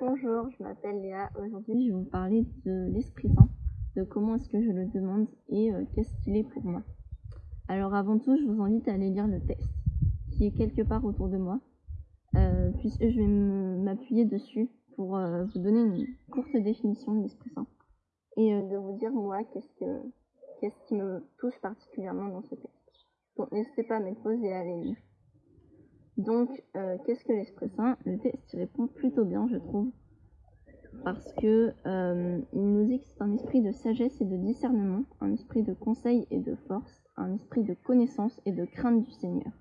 Bonjour, je m'appelle Léa. Aujourd'hui, je vais vous parler de l'Esprit Saint, de comment est-ce que je le demande et euh, qu'est-ce qu'il est pour moi. Alors avant tout, je vous invite à aller lire le texte qui est quelque part autour de moi, euh, puisque je vais m'appuyer dessus pour euh, vous donner une courte définition de l'Esprit Saint et de vous dire moi qu'est-ce que qu'est-ce qui me touche particulièrement dans ce texte. Donc n'hésitez pas à mettre pause et à aller lire. Donc, euh, qu'est-ce que l'Esprit Saint Le texte répond plutôt bien, je trouve, parce que euh, nous dit que c'est un esprit de sagesse et de discernement, un esprit de conseil et de force, un esprit de connaissance et de crainte du Seigneur.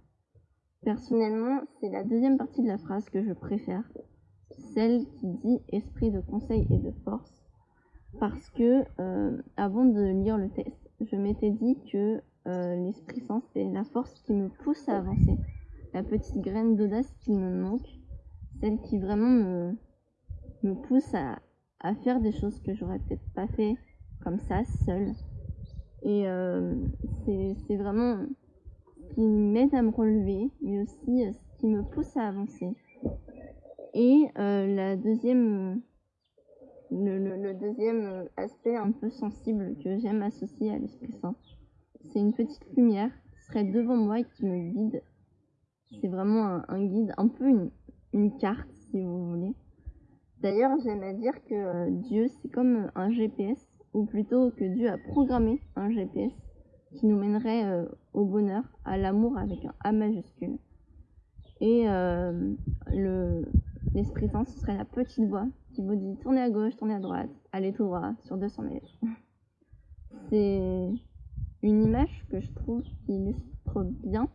Personnellement, c'est la deuxième partie de la phrase que je préfère, celle qui dit esprit de conseil et de force, parce que euh, avant de lire le texte, je m'étais dit que l'Esprit Saint c'est la force qui me pousse à avancer la petite graine d'audace qui me manque, celle qui vraiment me, pousse à, à faire des choses que j'aurais peut-être pas fait comme ça, seule. Et euh, c'est vraiment ce qui m'aide à me relever, mais aussi euh, ce qui me pousse à avancer. Et euh, la deuxième, le, le, le, deuxième aspect un peu sensible que j'aime associer à l'Esprit Saint, c'est une petite lumière qui serait devant moi et qui me guide c'est vraiment un, guide, un peu une, carte si vous voulez. D'ailleurs, j'aime à dire que euh, Dieu, c'est comme un GPS, ou plutôt que Dieu a programmé un GPS qui nous mènerait euh, au bonheur, à l'amour avec un A majuscule. Et euh, le l'Esprit Saint, ce serait la petite voix qui vous dit tournez à gauche, tournez à droite, allez tout droit sur 200 mètres. C'est une image que je trouve qui illustre bien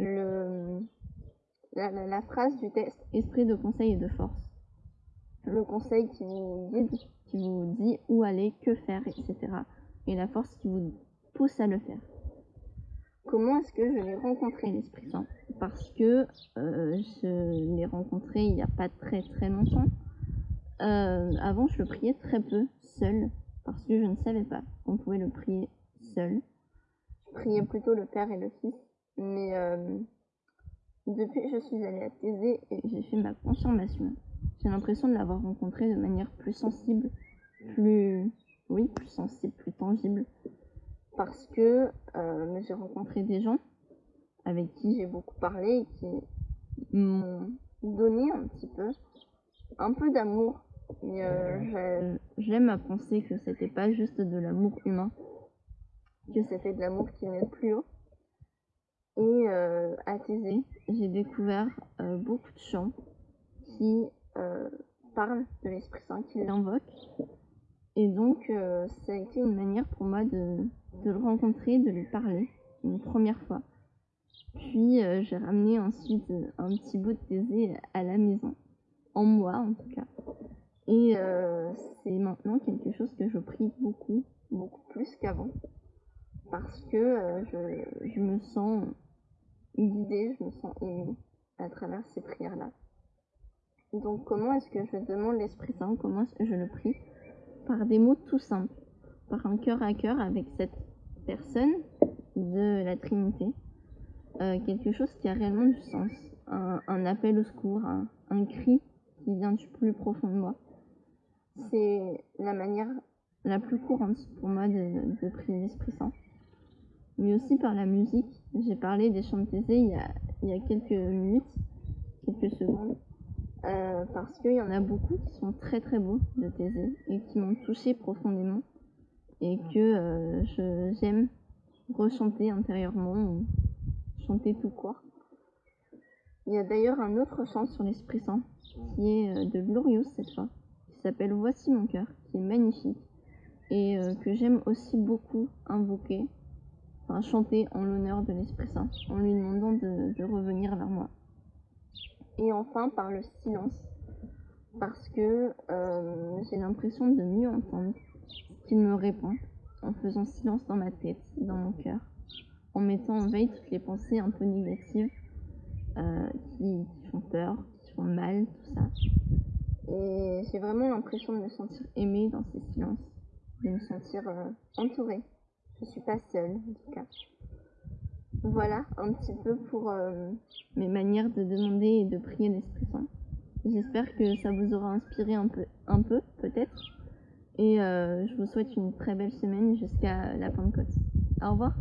le, la, phrase du texte esprit de conseil et de force. Le conseil qui vous guide, qui vous dit où aller, que faire, etc. Et la force qui vous pousse à le faire. Comment est-ce que je l'ai rencontré l'Esprit? Saint Parce que euh, je l'ai rencontré il n'y a pas très très longtemps. Euh, avant, je priais très peu, seul, parce que je ne savais pas qu'on pouvait le prier seul. Je priais plutôt le Père et le Fils mais euh, depuis que je suis allée à Thésée et j'ai fait ma confirmation, j'ai l'impression de l'avoir rencontré de manière plus sensible, plus, oui, plus sensible, plus tangible, parce que euh, j'ai rencontré des gens avec qui j'ai beaucoup parlé et qui m'ont donné un petit peu, un peu d'amour. Mais euh, j'aime à penser que c'était pas juste de l'amour humain, que c'était de l'amour qui venait plus haut. Euh, à Thésée, j'ai découvert euh, beaucoup de chants qui euh, parlent de l'Esprit Saint, qui l'invoquent. Et donc, ça a été une manière pour moi de, de, le rencontrer, de lui parler une première fois. Puis, j'ai ramené ensuite un petit bout de Thésée à la maison, en moi en tout cas. Et c'est maintenant quelque chose que je prie beaucoup, beaucoup plus qu'avant parce que je, je, me sens guidée, je me sens émue à travers ces prières-là. Donc comment est-ce que je demande l'Esprit Saint Comment est-ce que je le prie Par des mots tout simples, par un cœur à cœur avec cette personne de la Trinité. Euh, quelque chose qui a réellement du sens, un, appel au secours, un, cri qui vient du plus profond de moi. C'est la manière la plus courante pour moi de prier l'Esprit Saint mais aussi par la musique. J'ai parlé des chants de il y a, il y a quelques minutes, quelques secondes, euh, parce qu'il y en a beaucoup qui sont très très beaux de Thésée et qui m'ont touché profondément et que euh, j'aime rechanter intérieurement ou chanter tout court. Il y a d'ailleurs un autre chant sur l'Esprit Saint qui est euh, de Glorious cette fois, qui s'appelle Voici mon cœur, qui est magnifique et que j'aime aussi beaucoup invoquer chanter en l'honneur de l'Esprit Saint, en lui demandant de, revenir vers moi. Et enfin par le silence, parce que euh, j'ai l'impression de mieux entendre qu'il me répond, en faisant silence dans ma tête, dans mon cœur, en mettant en veille toutes les pensées un peu négatives euh, qui, font peur, qui font mal, tout ça. Et j'ai vraiment l'impression de me sentir aimée dans ces silences, de me sentir euh, entourée. Je suis pas seule, en tout cas. Voilà un petit peu pour euh, mes manières de demander et de prier l'Esprit Saint. J'espère que ça vous aura inspiré un peu, un peu peut-être. Et euh, je vous souhaite une très belle semaine jusqu'à la Pentecôte. Au revoir.